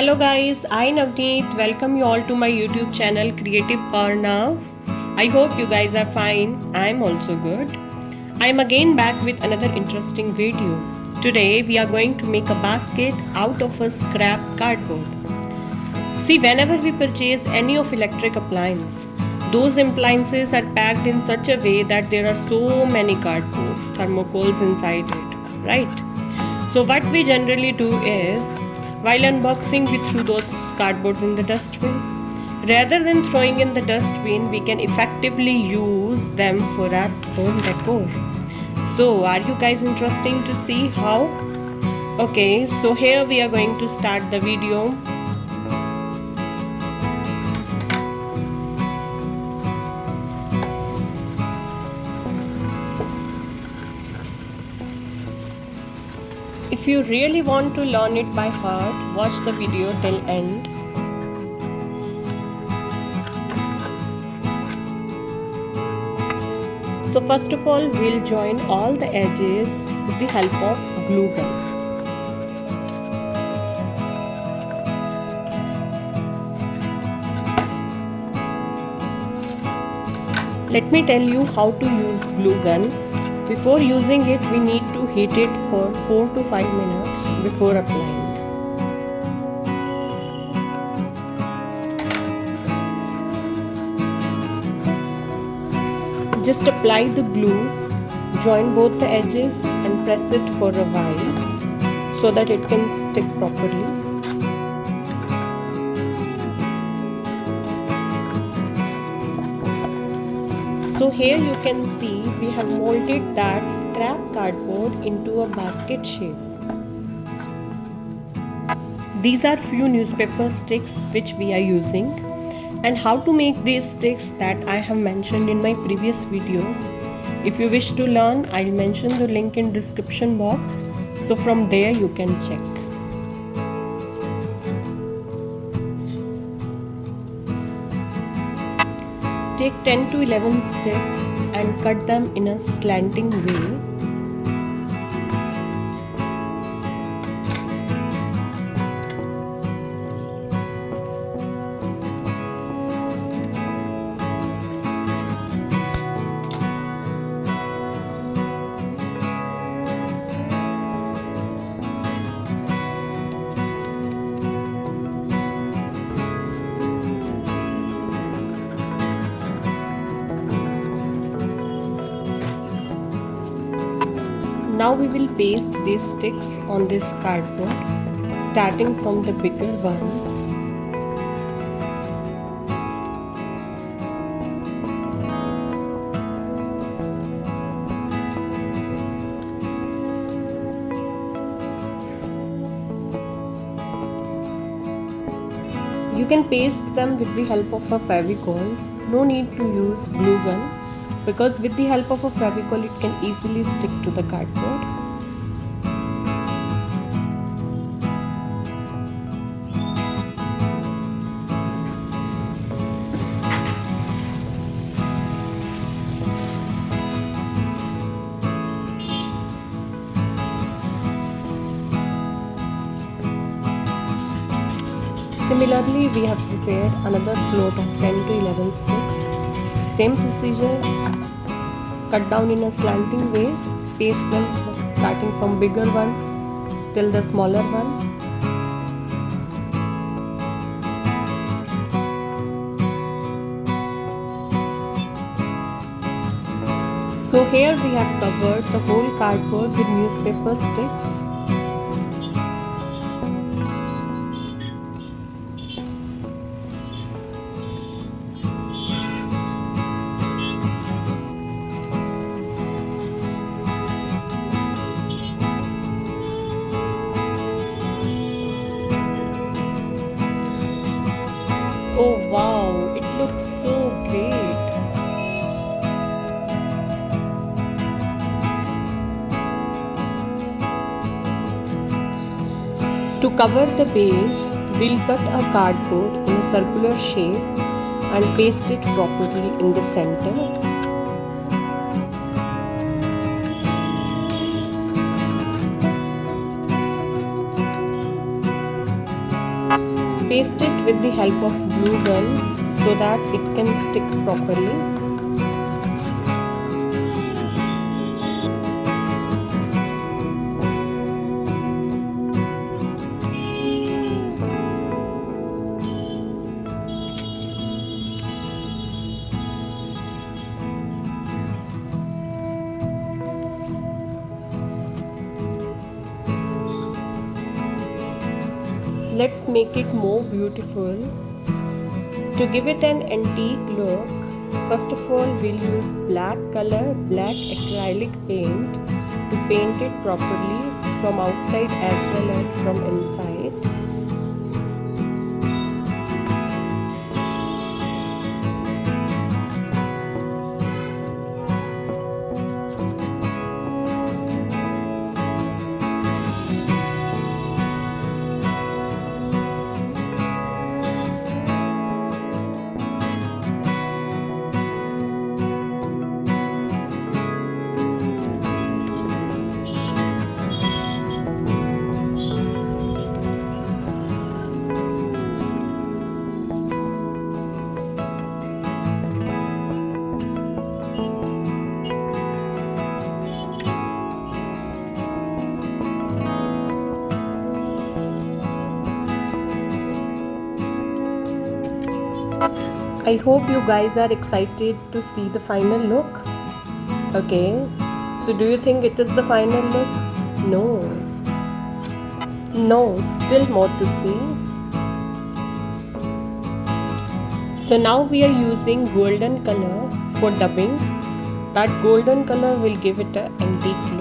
Hello guys, I Navneet welcome you all to my YouTube channel Creative Karnav. I hope you guys are fine. I'm also good. I'm again back with another interesting video. Today we are going to make a basket out of a scrap cardboard. See whenever we purchase any of electric appliance, those appliances are packed in such a way that there are so many cardboards, thermocols inside it, right? So what we generally do is while unboxing, we threw those cardboards in the dustbin. Rather than throwing in the dustbin, we can effectively use them for our home decor. So, are you guys interested to see how? Okay, so here we are going to start the video. If you really want to learn it by heart, watch the video till end. So first of all, we'll join all the edges with the help of glue gun. Let me tell you how to use glue gun before using it, we need to heat it for 4 to 5 minutes before applying. Just apply the glue, join both the edges and press it for a while so that it can stick properly. So here you can see we have molded that scrap cardboard into a basket shape. These are few newspaper sticks which we are using and how to make these sticks that I have mentioned in my previous videos. If you wish to learn, I'll mention the link in description box. So from there you can check. Take 10 to 11 sticks and cut them in a slanting way Now we will paste these sticks on this cardboard starting from the bigger one. You can paste them with the help of a Fevicol. No need to use glue gun because with the help of a Fevicol it can easily stick to the cardboard. Similarly, we have prepared another slot of 10 to 11 sticks same procedure cut down in a slanting way paste them starting from bigger one till the smaller one. So here we have covered the whole cardboard with newspaper sticks Oh wow, it looks so great. To cover the base, we'll cut a cardboard in a circular shape and paste it properly in the center paste it with the help of glue gun so that it can stick properly let's make it more beautiful. To give it an antique look first of all we'll use black color black acrylic paint to paint it properly from outside as well as from inside I hope you guys are excited to see the final look. Okay, so do you think it is the final look? No. No, still more to see. So now we are using golden color for dubbing. That golden color will give it an antique look.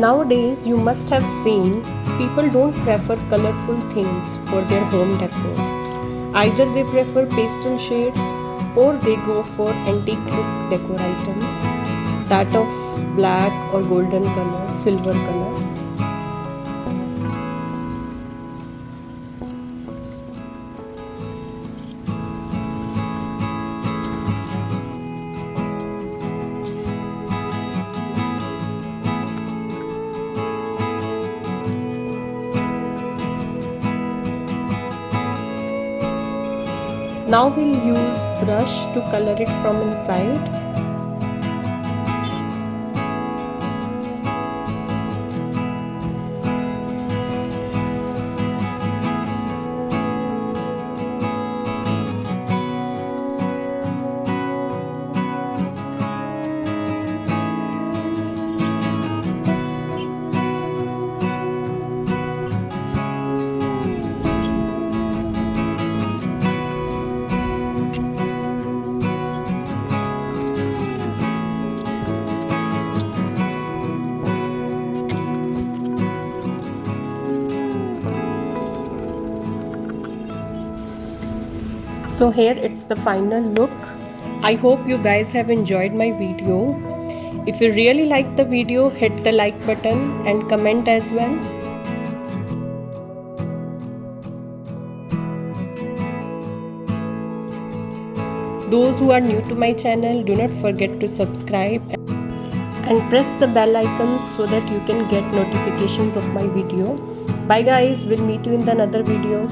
Nowadays, you must have seen people don't prefer colorful things for their home decor. Either they prefer pastel shades or they go for antique look decor items that of black or golden color, silver color. Now we'll use brush to color it from inside so here it's the final look. I hope you guys have enjoyed my video. If you really like the video hit the like button and comment as well. Those who are new to my channel do not forget to subscribe and press the bell icon so that you can get notifications of my video. Bye guys. We'll meet you in the another video